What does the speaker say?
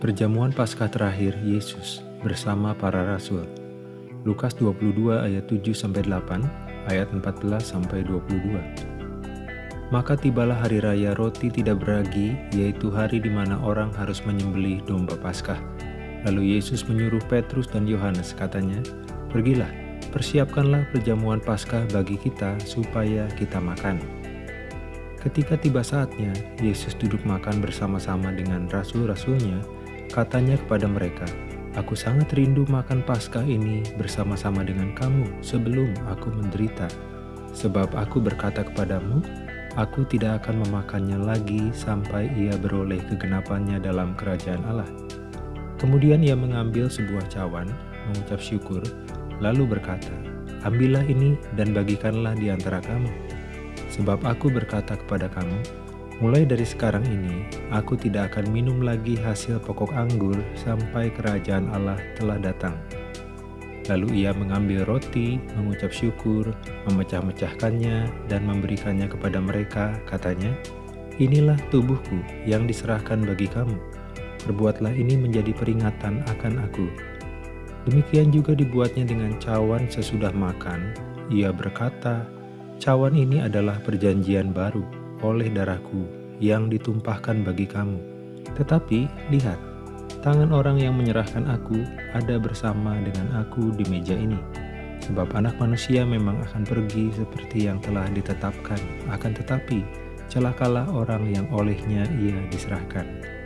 Perjamuan Paskah terakhir Yesus bersama para rasul. Lukas 22 ayat 7 sampai 8, ayat 14 sampai 22. Maka tibalah hari raya roti tidak beragi, yaitu hari di mana orang harus menyembelih domba Paskah. Lalu Yesus menyuruh Petrus dan Yohanes, katanya, "Pergilah, persiapkanlah perjamuan Paskah bagi kita supaya kita makan." Ketika tiba saatnya, Yesus duduk makan bersama-sama dengan rasul-rasulnya, katanya kepada mereka, Aku sangat rindu makan Paskah ini bersama-sama dengan kamu sebelum aku menderita. Sebab aku berkata kepadamu, aku tidak akan memakannya lagi sampai ia beroleh kegenapannya dalam kerajaan Allah. Kemudian ia mengambil sebuah cawan, mengucap syukur, lalu berkata, Ambillah ini dan bagikanlah di antara kamu. Sebab aku berkata kepada kamu, Mulai dari sekarang ini, aku tidak akan minum lagi hasil pokok anggur sampai kerajaan Allah telah datang. Lalu ia mengambil roti, mengucap syukur, memecah-mecahkannya, dan memberikannya kepada mereka, katanya, Inilah tubuhku yang diserahkan bagi kamu. Perbuatlah ini menjadi peringatan akan aku. Demikian juga dibuatnya dengan cawan sesudah makan. Ia berkata, Cawan ini adalah perjanjian baru oleh darahku yang ditumpahkan bagi kamu. Tetapi lihat, tangan orang yang menyerahkan aku ada bersama dengan aku di meja ini. Sebab anak manusia memang akan pergi seperti yang telah ditetapkan, akan tetapi celakalah orang yang olehnya ia diserahkan.